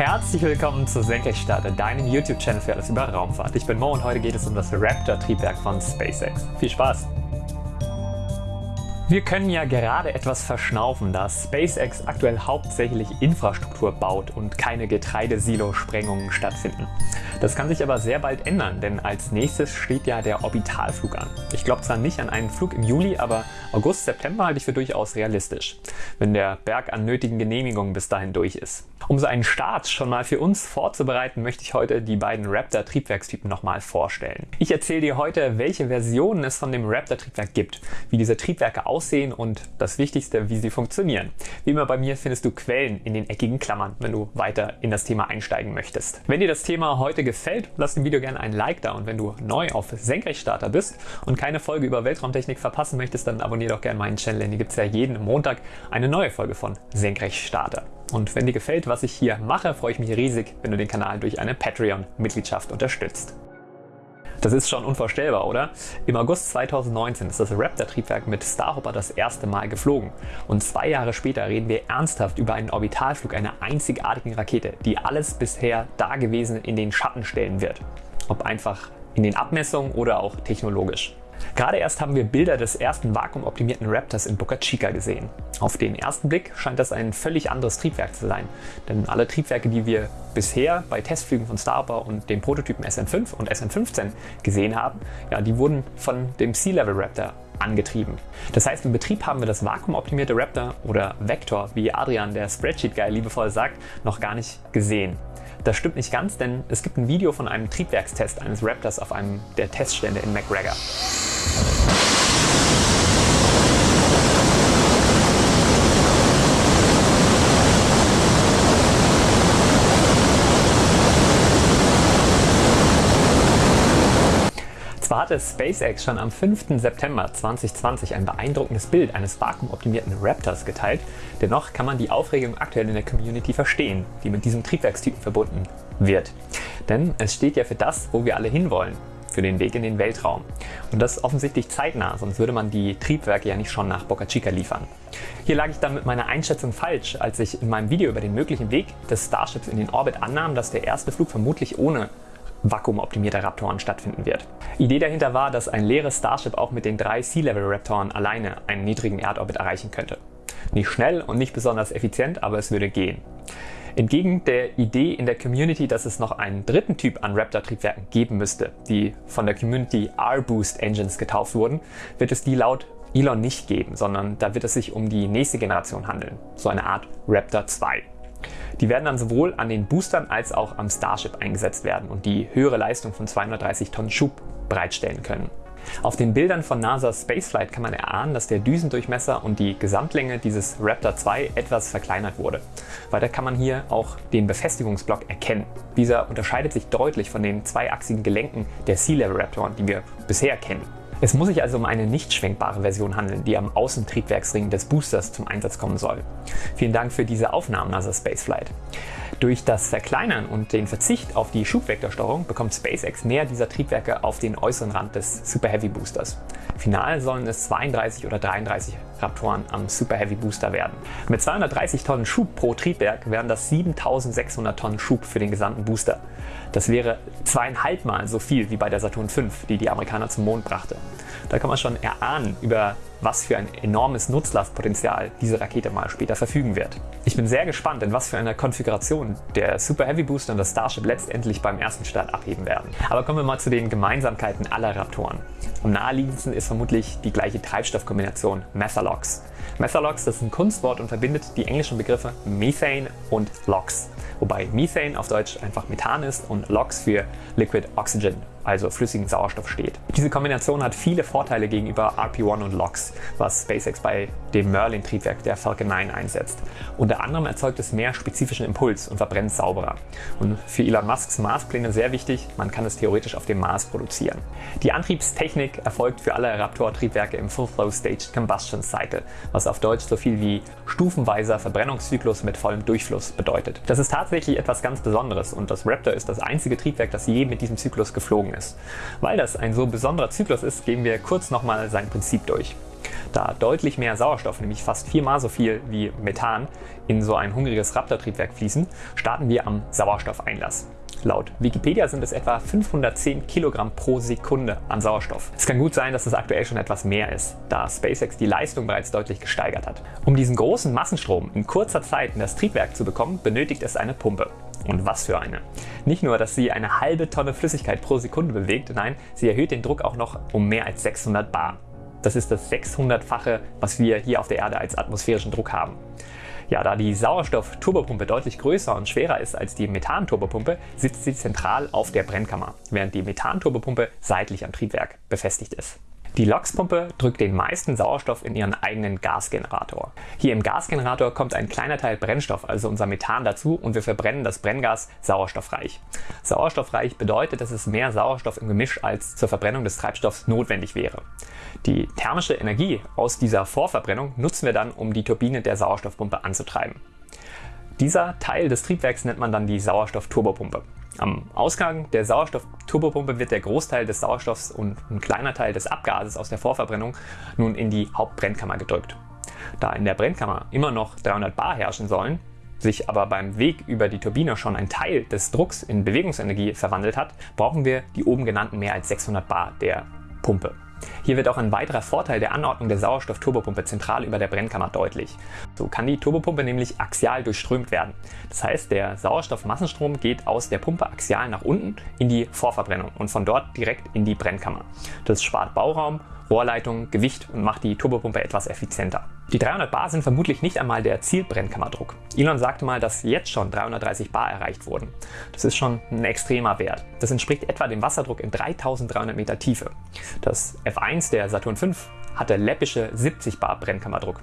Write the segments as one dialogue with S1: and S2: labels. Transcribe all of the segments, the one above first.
S1: Herzlich willkommen zu Senkrechtstarter, deinem YouTube-Channel für alles über Raumfahrt. Ich bin Mo und heute geht es um das Raptor-Triebwerk von SpaceX. Viel Spaß! Wir können ja gerade etwas verschnaufen, da SpaceX aktuell hauptsächlich Infrastruktur baut und keine Getreidesilo-Sprengungen stattfinden. Das kann sich aber sehr bald ändern, denn als nächstes steht ja der Orbitalflug an. Ich glaube zwar nicht an einen Flug im Juli, aber August, September halte ich für durchaus realistisch, wenn der Berg an nötigen Genehmigungen bis dahin durch ist. Um so einen Start schon mal für uns vorzubereiten, möchte ich heute die beiden Raptor Triebwerkstypen nochmal vorstellen. Ich erzähle dir heute, welche Versionen es von dem Raptor Triebwerk gibt, wie diese Triebwerke aussehen und das Wichtigste, wie sie funktionieren. Wie immer bei mir findest du Quellen in den eckigen Klammern, wenn du weiter in das Thema einsteigen möchtest. Wenn dir das Thema heute gefällt, lass dem Video gerne ein Like da und wenn du neu auf Senkrechtstarter bist und keine Folge über Weltraumtechnik verpassen möchtest, dann abonniere doch gerne meinen Channel, denn hier gibt es ja jeden Montag eine neue Folge von Senkrechtstarter. Und wenn dir gefällt, was ich hier mache, freue ich mich riesig, wenn du den Kanal durch eine Patreon-Mitgliedschaft unterstützt. Das ist schon unvorstellbar, oder? Im August 2019 ist das Raptor-Triebwerk mit Starhopper das erste Mal geflogen. Und zwei Jahre später reden wir ernsthaft über einen Orbitalflug einer einzigartigen Rakete, die alles bisher Dagewesene in den Schatten stellen wird. Ob einfach in den Abmessungen oder auch technologisch. Gerade erst haben wir Bilder des ersten vakuumoptimierten Raptors in Boca Chica gesehen. Auf den ersten Blick scheint das ein völlig anderes Triebwerk zu sein, denn alle Triebwerke, die wir bisher bei Testflügen von Starbar und den Prototypen SN5 und SN15 gesehen haben, ja, die wurden von dem Sea-Level Raptor angetrieben. Das heißt, im Betrieb haben wir das vakuumoptimierte Raptor oder Vector, wie Adrian, der Spreadsheet-Guy, liebevoll sagt, noch gar nicht gesehen. Das stimmt nicht ganz, denn es gibt ein Video von einem Triebwerkstest eines Raptors auf einem der Teststände in McGregor. Zwar hatte SpaceX schon am 5. September 2020 ein beeindruckendes Bild eines vakuumoptimierten Raptors geteilt, dennoch kann man die Aufregung aktuell in der Community verstehen, die mit diesem Triebwerkstypen verbunden wird. Denn es steht ja für das, wo wir alle hinwollen, für den Weg in den Weltraum. Und das offensichtlich zeitnah, sonst würde man die Triebwerke ja nicht schon nach Boca Chica liefern. Hier lag ich dann mit meiner Einschätzung falsch, als ich in meinem Video über den möglichen Weg des Starships in den Orbit annahm, dass der erste Flug vermutlich ohne vakuumoptimierter Raptoren stattfinden wird. Idee dahinter war, dass ein leeres Starship auch mit den drei Sea-Level Raptoren alleine einen niedrigen Erdorbit erreichen könnte. Nicht schnell und nicht besonders effizient, aber es würde gehen. Entgegen der Idee in der Community, dass es noch einen dritten Typ an Raptor-Triebwerken geben müsste, die von der Community R-Boost Engines getauft wurden, wird es die laut Elon nicht geben, sondern da wird es sich um die nächste Generation handeln, so eine Art Raptor 2. Die werden dann sowohl an den Boostern als auch am Starship eingesetzt werden und die höhere Leistung von 230 Tonnen Schub bereitstellen können. Auf den Bildern von NASA's Spaceflight kann man erahnen, dass der Düsendurchmesser und die Gesamtlänge dieses Raptor 2 etwas verkleinert wurde. Weiter kann man hier auch den Befestigungsblock erkennen. Dieser unterscheidet sich deutlich von den zweiachsigen Gelenken der Sea-Level Raptoren, die wir bisher kennen. Es muss sich also um eine nicht schwenkbare Version handeln, die am Außentriebwerksring des Boosters zum Einsatz kommen soll. Vielen Dank für diese Aufnahmen, NASA Spaceflight. Durch das Verkleinern und den Verzicht auf die Schubvektorsteuerung bekommt SpaceX mehr dieser Triebwerke auf den äußeren Rand des Super Heavy Boosters. Final sollen es 32 oder 33 Raptoren am Super Heavy Booster werden. Mit 230 Tonnen Schub pro Triebwerk wären das 7600 Tonnen Schub für den gesamten Booster. Das wäre zweieinhalb Mal so viel wie bei der Saturn V, die die Amerikaner zum Mond brachte. Da kann man schon erahnen, über was für ein enormes Nutzlastpotenzial diese Rakete mal später verfügen wird. Ich bin sehr gespannt, in was für einer Konfiguration der Super Heavy Booster und das Starship letztendlich beim ersten Start abheben werden. Aber kommen wir mal zu den Gemeinsamkeiten aller Raptoren. Am naheliegendsten ist vermutlich die gleiche Treibstoffkombination Methalox. Methalox das ist ein Kunstwort und verbindet die englischen Begriffe Methane und LOX, wobei Methane auf Deutsch einfach Methan ist und LOX für Liquid Oxygen also flüssigen Sauerstoff steht. Diese Kombination hat viele Vorteile gegenüber RP-1 und LOX, was SpaceX bei dem Merlin-Triebwerk der Falcon 9 einsetzt. Unter anderem erzeugt es mehr spezifischen Impuls und verbrennt sauberer. Und für Elon Musks Marspläne sehr wichtig, man kann es theoretisch auf dem Mars produzieren. Die Antriebstechnik erfolgt für alle Raptor-Triebwerke im Full-Flow Staged Combustion Cycle, was auf Deutsch so viel wie stufenweiser Verbrennungszyklus mit vollem Durchfluss bedeutet. Das ist tatsächlich etwas ganz Besonderes und das Raptor ist das einzige Triebwerk, das je mit diesem Zyklus geflogen ist. Weil das ein so besonderer Zyklus ist, gehen wir kurz nochmal sein Prinzip durch. Da deutlich mehr Sauerstoff, nämlich fast viermal so viel wie Methan, in so ein hungriges Raptor-Triebwerk fließen, starten wir am Sauerstoffeinlass. Laut Wikipedia sind es etwa 510 Kilogramm pro Sekunde an Sauerstoff. Es kann gut sein, dass es aktuell schon etwas mehr ist, da SpaceX die Leistung bereits deutlich gesteigert hat. Um diesen großen Massenstrom in kurzer Zeit in das Triebwerk zu bekommen, benötigt es eine Pumpe. Und was für eine. Nicht nur, dass sie eine halbe Tonne Flüssigkeit pro Sekunde bewegt, nein, sie erhöht den Druck auch noch um mehr als 600 bar. Das ist das 600-fache, was wir hier auf der Erde als atmosphärischen Druck haben. Ja, da die Sauerstoff-Turbopumpe deutlich größer und schwerer ist als die Methan-Turbopumpe, sitzt sie zentral auf der Brennkammer, während die Methan-Turbopumpe seitlich am Triebwerk befestigt ist. Die LOX-Pumpe drückt den meisten Sauerstoff in ihren eigenen Gasgenerator. Hier im Gasgenerator kommt ein kleiner Teil Brennstoff, also unser Methan dazu und wir verbrennen das Brenngas sauerstoffreich. Sauerstoffreich bedeutet, dass es mehr Sauerstoff im Gemisch als zur Verbrennung des Treibstoffs notwendig wäre. Die thermische Energie aus dieser Vorverbrennung nutzen wir dann, um die Turbine der Sauerstoffpumpe anzutreiben. Dieser Teil des Triebwerks nennt man dann die Sauerstoffturbopumpe. Am Ausgang der Sauerstoffturbopumpe wird der Großteil des Sauerstoffs und ein kleiner Teil des Abgases aus der Vorverbrennung nun in die Hauptbrennkammer gedrückt. Da in der Brennkammer immer noch 300 bar herrschen sollen, sich aber beim Weg über die Turbine schon ein Teil des Drucks in Bewegungsenergie verwandelt hat, brauchen wir die oben genannten mehr als 600 bar der Pumpe. Hier wird auch ein weiterer Vorteil der Anordnung der Sauerstoff-Turbopumpe zentral über der Brennkammer deutlich. So kann die Turbopumpe nämlich axial durchströmt werden. Das heißt, der Sauerstoffmassenstrom geht aus der Pumpe axial nach unten in die Vorverbrennung und von dort direkt in die Brennkammer. Das spart Bauraum Rohrleitung, Gewicht und macht die Turbopumpe etwas effizienter. Die 300 Bar sind vermutlich nicht einmal der Zielbrennkammerdruck. Elon sagte mal, dass jetzt schon 330 Bar erreicht wurden. Das ist schon ein extremer Wert. Das entspricht etwa dem Wasserdruck in 3300 Meter Tiefe. Das F1 der Saturn V hatte läppische 70 Bar Brennkammerdruck.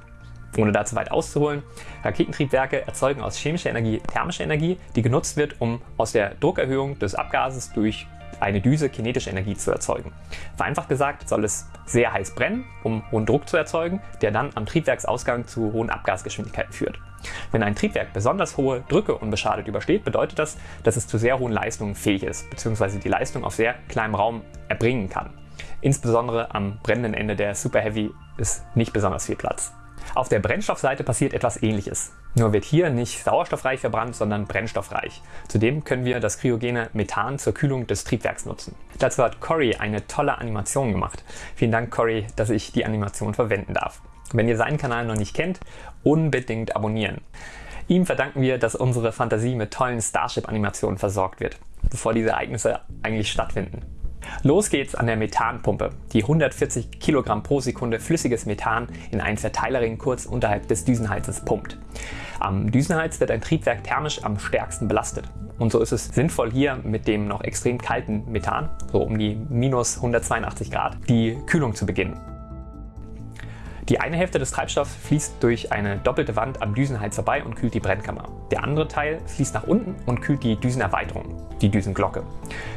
S1: Ohne da zu weit auszuholen, Raketentriebwerke erzeugen aus chemischer Energie thermische Energie, die genutzt wird, um aus der Druckerhöhung des Abgases durch eine Düse kinetische Energie zu erzeugen. Vereinfacht gesagt soll es sehr heiß brennen, um hohen Druck zu erzeugen, der dann am Triebwerksausgang zu hohen Abgasgeschwindigkeiten führt. Wenn ein Triebwerk besonders hohe Drücke unbeschadet übersteht, bedeutet das, dass es zu sehr hohen Leistungen fähig ist, bzw. die Leistung auf sehr kleinem Raum erbringen kann. Insbesondere am brennenden Ende der Super Heavy ist nicht besonders viel Platz. Auf der Brennstoffseite passiert etwas ähnliches. Nur wird hier nicht sauerstoffreich verbrannt, sondern brennstoffreich. Zudem können wir das kryogene Methan zur Kühlung des Triebwerks nutzen. Dazu hat Cory eine tolle Animation gemacht. Vielen Dank Cory, dass ich die Animation verwenden darf. Wenn ihr seinen Kanal noch nicht kennt, unbedingt abonnieren. Ihm verdanken wir, dass unsere Fantasie mit tollen Starship-Animationen versorgt wird, bevor diese Ereignisse eigentlich stattfinden. Los geht's an der Methanpumpe, die 140 Kilogramm pro Sekunde flüssiges Methan in einen Verteilerring kurz unterhalb des Düsenheizes pumpt. Am Düsenheiz wird ein Triebwerk thermisch am stärksten belastet. Und so ist es sinnvoll hier mit dem noch extrem kalten Methan, so um die minus 182 Grad, die Kühlung zu beginnen. Die eine Hälfte des Treibstoffs fließt durch eine doppelte Wand am Düsenhals vorbei und kühlt die Brennkammer. Der andere Teil fließt nach unten und kühlt die Düsenerweiterung, die Düsenglocke.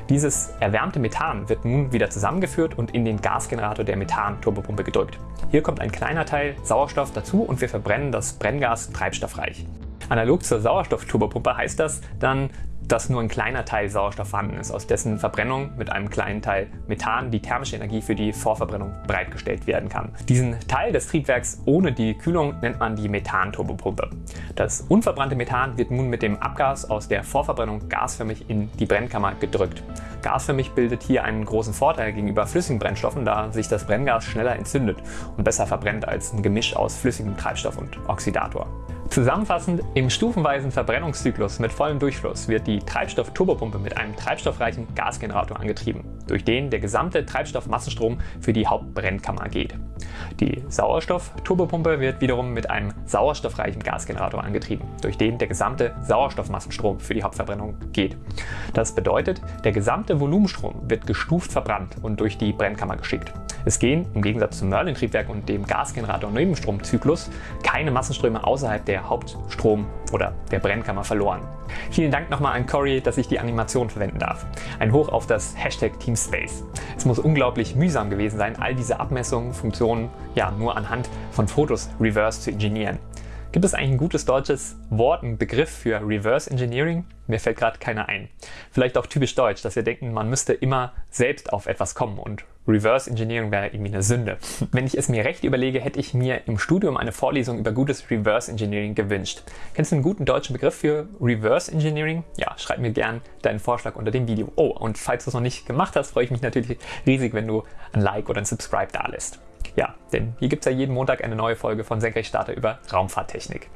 S1: Dieses erwärmte Methan wird nun wieder zusammengeführt und in den Gasgenerator der Methan-Turbopumpe gedrückt. Hier kommt ein kleiner Teil Sauerstoff dazu und wir verbrennen das Brenngas treibstoffreich. Analog zur Sauerstoffturbopumpe heißt das dann, dass nur ein kleiner Teil Sauerstoff vorhanden ist, aus dessen Verbrennung mit einem kleinen Teil Methan die thermische Energie für die Vorverbrennung bereitgestellt werden kann. Diesen Teil des Triebwerks ohne die Kühlung nennt man die Methanturbopumpe. Das unverbrannte Methan wird nun mit dem Abgas aus der Vorverbrennung gasförmig in die Brennkammer gedrückt. Gasförmig bildet hier einen großen Vorteil gegenüber flüssigen Brennstoffen, da sich das Brenngas schneller entzündet und besser verbrennt als ein Gemisch aus flüssigem Treibstoff und Oxidator. Zusammenfassend, im stufenweisen Verbrennungszyklus mit vollem Durchfluss wird die Treibstoff-Turbopumpe mit einem treibstoffreichen Gasgenerator angetrieben, durch den der gesamte Treibstoffmassenstrom für die Hauptbrennkammer geht. Die Sauerstoff-Turbopumpe wird wiederum mit einem sauerstoffreichen Gasgenerator angetrieben, durch den der gesamte Sauerstoffmassenstrom für die Hauptverbrennung geht. Das bedeutet, der gesamte Volumenstrom wird gestuft verbrannt und durch die Brennkammer geschickt. Es gehen, im Gegensatz zum Merlin-Triebwerk und dem Gasgenerator-Nebenstromzyklus, keine Massenströme außerhalb der Hauptstrom- oder der Brennkammer verloren. Vielen Dank nochmal an Cory, dass ich die Animation verwenden darf. Ein Hoch auf das Hashtag Teamspace. Es muss unglaublich mühsam gewesen sein, all diese Abmessungen, Funktionen ja nur anhand von Fotos reverse zu ingenieren. Gibt es eigentlich ein gutes deutsches Wort, einen Begriff für Reverse Engineering? Mir fällt gerade keiner ein. Vielleicht auch typisch deutsch, dass wir denken, man müsste immer selbst auf etwas kommen und Reverse Engineering wäre irgendwie eine Sünde. Wenn ich es mir recht überlege, hätte ich mir im Studium eine Vorlesung über gutes Reverse Engineering gewünscht. Kennst du einen guten deutschen Begriff für Reverse Engineering? Ja, schreib mir gern deinen Vorschlag unter dem Video. Oh, und falls du es noch nicht gemacht hast, freue ich mich natürlich riesig, wenn du ein Like oder ein Subscribe da lässt. Ja, denn hier gibt es ja jeden Montag eine neue Folge von Senkrechtstarter über Raumfahrttechnik.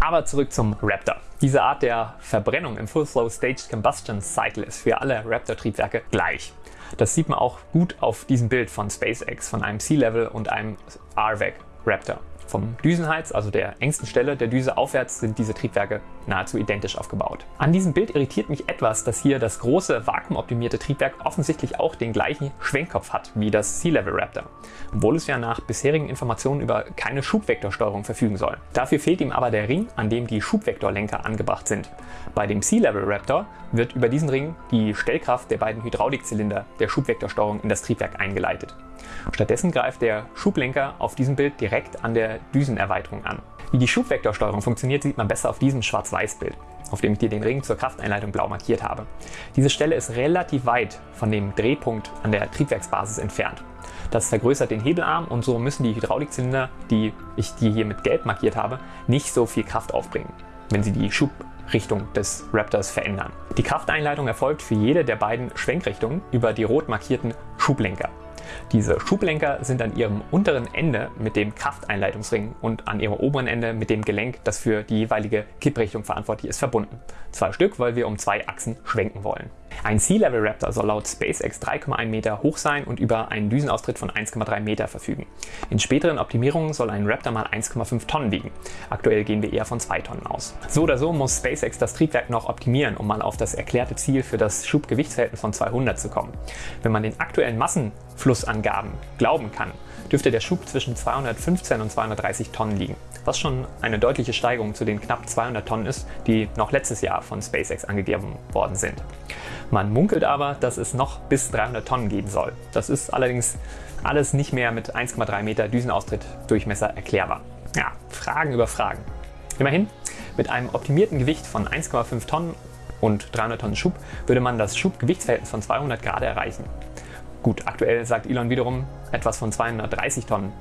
S1: Aber zurück zum Raptor. Diese Art der Verbrennung im Full Flow Staged Combustion Cycle ist für alle Raptor-Triebwerke gleich. Das sieht man auch gut auf diesem Bild von SpaceX, von einem Sea-Level und einem RVAC Raptor. Vom Düsenhals, also der engsten Stelle der Düse aufwärts, sind diese Triebwerke nahezu identisch aufgebaut. An diesem Bild irritiert mich etwas, dass hier das große vakuumoptimierte Triebwerk offensichtlich auch den gleichen Schwenkkopf hat wie das Sea-Level Raptor, obwohl es ja nach bisherigen Informationen über keine Schubvektorsteuerung verfügen soll. Dafür fehlt ihm aber der Ring, an dem die Schubvektorlenker angebracht sind. Bei dem Sea-Level Raptor wird über diesen Ring die Stellkraft der beiden Hydraulikzylinder der Schubvektorsteuerung in das Triebwerk eingeleitet. Stattdessen greift der Schublenker auf diesem Bild direkt an der Düsenerweiterung an. Wie die Schubvektorsteuerung funktioniert, sieht man besser auf diesem Schwarz-Weiß-Bild, auf dem ich dir den Ring zur Krafteinleitung blau markiert habe. Diese Stelle ist relativ weit von dem Drehpunkt an der Triebwerksbasis entfernt. Das vergrößert den Hebelarm und so müssen die Hydraulikzylinder, die ich dir hier mit gelb markiert habe, nicht so viel Kraft aufbringen, wenn sie die Schubrichtung des Raptors verändern. Die Krafteinleitung erfolgt für jede der beiden Schwenkrichtungen über die rot markierten Schublenker. Diese Schublenker sind an ihrem unteren Ende mit dem Krafteinleitungsring und an ihrem oberen Ende mit dem Gelenk, das für die jeweilige Kipprichtung verantwortlich ist, verbunden. Zwei Stück, weil wir um zwei Achsen schwenken wollen. Ein Sea-Level Raptor soll laut SpaceX 3,1 Meter hoch sein und über einen Düsenaustritt von 1,3 Meter verfügen. In späteren Optimierungen soll ein Raptor mal 1,5 Tonnen wiegen. Aktuell gehen wir eher von 2 Tonnen aus. So oder so muss SpaceX das Triebwerk noch optimieren, um mal auf das erklärte Ziel für das Schubgewichtsverhältnis von 200 zu kommen. Wenn man den aktuellen Massenflussangaben glauben kann, dürfte der Schub zwischen 215 und 230 Tonnen liegen, was schon eine deutliche Steigerung zu den knapp 200 Tonnen ist, die noch letztes Jahr von SpaceX angegeben worden sind. Man munkelt aber, dass es noch bis 300 Tonnen geben soll. Das ist allerdings alles nicht mehr mit 1,3 Meter Düsenaustritt Durchmesser erklärbar. Ja, Fragen über Fragen. Immerhin, mit einem optimierten Gewicht von 1,5 Tonnen und 300 Tonnen Schub würde man das Schubgewichtsverhältnis von 200 Grad erreichen. Gut, aktuell sagt Elon wiederum etwas von 230 Tonnen.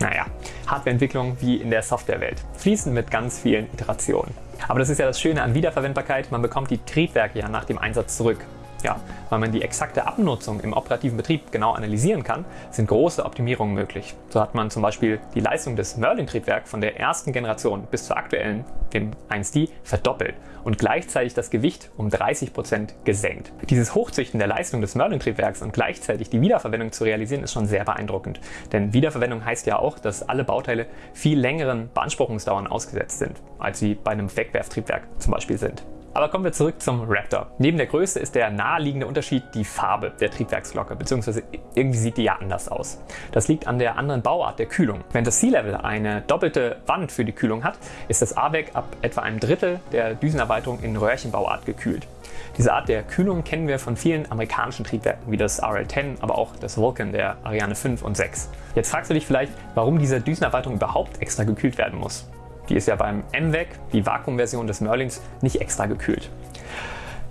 S1: Naja, Hardwareentwicklung wie in der Softwarewelt, fließend mit ganz vielen Iterationen. Aber das ist ja das Schöne an Wiederverwendbarkeit, man bekommt die Triebwerke ja nach dem Einsatz zurück. Ja, weil man die exakte Abnutzung im operativen Betrieb genau analysieren kann, sind große Optimierungen möglich. So hat man zum Beispiel die Leistung des Merlin-Triebwerk von der ersten Generation bis zur aktuellen, dem 1D, verdoppelt und gleichzeitig das Gewicht um 30 Prozent gesenkt. Dieses Hochzüchten der Leistung des Merlin-Triebwerks und gleichzeitig die Wiederverwendung zu realisieren, ist schon sehr beeindruckend. Denn Wiederverwendung heißt ja auch, dass alle Bauteile viel längeren Beanspruchungsdauern ausgesetzt sind, als sie bei einem Wegwerftriebwerk zum Beispiel sind. Aber kommen wir zurück zum Raptor. Neben der Größe ist der naheliegende Unterschied die Farbe der Triebwerksglocke, beziehungsweise irgendwie sieht die ja anders aus. Das liegt an der anderen Bauart der Kühlung. Wenn das Sea-Level eine doppelte Wand für die Kühlung hat, ist das AWAC ab etwa einem Drittel der Düsenerweiterung in Röhrchenbauart gekühlt. Diese Art der Kühlung kennen wir von vielen amerikanischen Triebwerken, wie das RL-10, aber auch das Vulcan der Ariane 5 und 6. Jetzt fragst du dich vielleicht, warum diese Düsenerweiterung überhaupt extra gekühlt werden muss. Die ist ja beim MVAC, die Vakuumversion des Merlins, nicht extra gekühlt.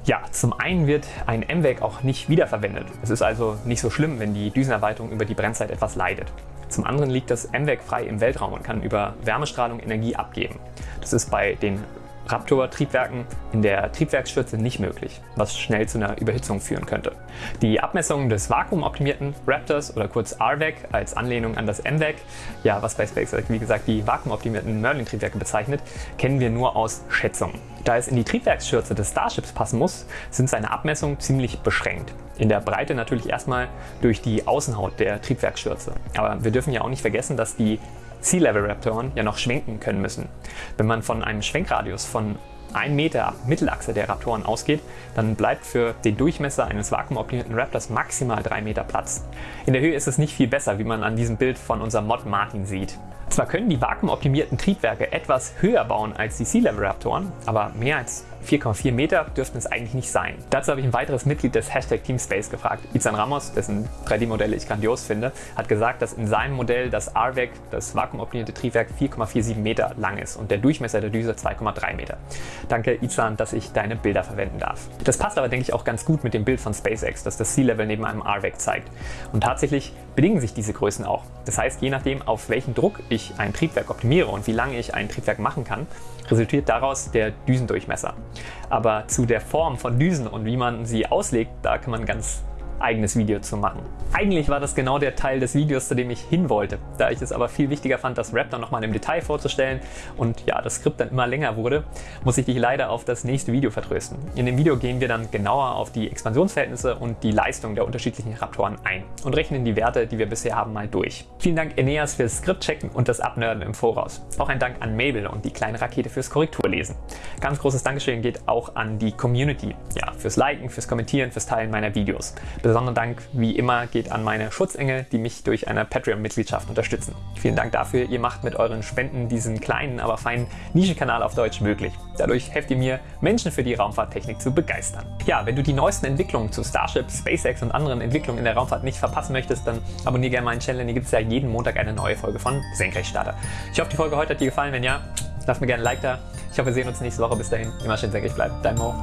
S1: Ja, zum einen wird ein MVAC auch nicht wiederverwendet. Es ist also nicht so schlimm, wenn die Düsenerweiterung über die Brennzeit etwas leidet. Zum anderen liegt das MVAC frei im Weltraum und kann über Wärmestrahlung Energie abgeben. Das ist bei den Raptor-Triebwerken in der Triebwerksschürze nicht möglich, was schnell zu einer Überhitzung führen könnte. Die Abmessungen des vakuumoptimierten Raptors oder kurz RVAC als Anlehnung an das MVAC, ja, was bei SpaceX wie gesagt die vakuumoptimierten Merlin-Triebwerke bezeichnet, kennen wir nur aus Schätzungen. Da es in die Triebwerksschürze des Starships passen muss, sind seine Abmessungen ziemlich beschränkt. In der Breite natürlich erstmal durch die Außenhaut der Triebwerksschürze. Aber wir dürfen ja auch nicht vergessen, dass die Sea-Level-Raptoren ja noch schwenken können müssen. Wenn man von einem Schwenkradius von 1 Meter Mittelachse der Raptoren ausgeht, dann bleibt für den Durchmesser eines vakuumoptimierten Raptors maximal 3 Meter Platz. In der Höhe ist es nicht viel besser, wie man an diesem Bild von unserem Mod Martin sieht. Zwar können die vakuumoptimierten Triebwerke etwas höher bauen als die Sea-Level Raptoren, aber mehr als 4,4 Meter dürften es eigentlich nicht sein. Dazu habe ich ein weiteres Mitglied des Hashtag Teamspace gefragt. Izan Ramos, dessen 3D-Modelle ich grandios finde, hat gesagt, dass in seinem Modell das RVAC, das vakuumoptimierte Triebwerk, 4,47 Meter lang ist und der Durchmesser der Düse 2,3 Meter. Danke Izan, dass ich deine Bilder verwenden darf. Das passt aber, denke ich, auch ganz gut mit dem Bild von SpaceX, das das Sea-Level neben einem RVAC zeigt. Und tatsächlich bedingen sich diese Größen auch. Das heißt, je nachdem, auf welchen Druck ich ein Triebwerk optimiere und wie lange ich ein Triebwerk machen kann, resultiert daraus der Düsendurchmesser. Aber zu der Form von Düsen und wie man sie auslegt, da kann man ganz eigenes Video zu machen. Eigentlich war das genau der Teil des Videos, zu dem ich hin wollte. Da ich es aber viel wichtiger fand, das Raptor nochmal im Detail vorzustellen und ja, das Skript dann immer länger wurde, muss ich dich leider auf das nächste Video vertrösten. In dem Video gehen wir dann genauer auf die Expansionsverhältnisse und die Leistung der unterschiedlichen Raptoren ein und rechnen die Werte, die wir bisher haben, mal durch. Vielen Dank Eneas fürs Skriptchecken und das Abnörden im Voraus. Auch ein Dank an Mabel und die kleine Rakete fürs Korrekturlesen. Ganz großes Dankeschön geht auch an die Community, ja, fürs Liken, fürs Kommentieren, fürs Teilen meiner Videos. Besonderen Dank, wie immer, geht an meine Schutzengel, die mich durch eine Patreon-Mitgliedschaft unterstützen. Vielen Dank dafür, ihr macht mit euren Spenden diesen kleinen, aber feinen Nischenkanal auf Deutsch möglich. Dadurch helft ihr mir, Menschen für die Raumfahrttechnik zu begeistern. Ja, wenn du die neuesten Entwicklungen zu Starship, SpaceX und anderen Entwicklungen in der Raumfahrt nicht verpassen möchtest, dann abonniere gerne meinen Channel, hier gibt es ja jeden Montag eine neue Folge von Senkrechtstarter. Ich hoffe, die Folge heute hat dir gefallen. Wenn ja, lass mir gerne ein Like da. Ich hoffe, wir sehen uns nächste Woche. Bis dahin, immer schön senkrecht bleiben. Dein Mo.